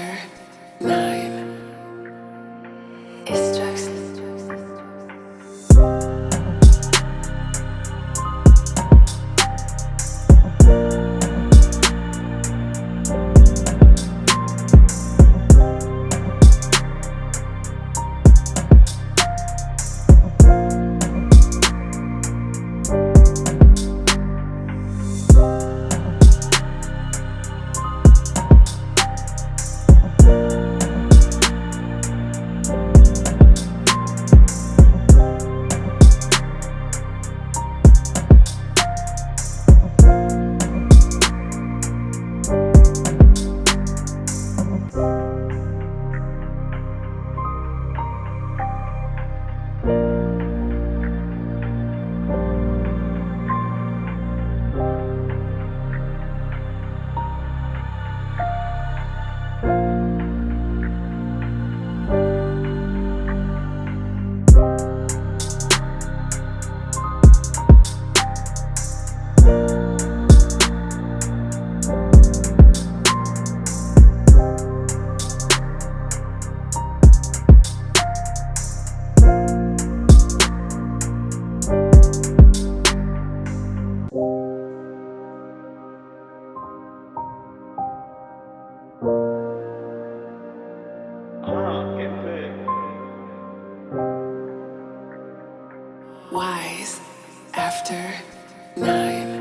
another night. wise after nine.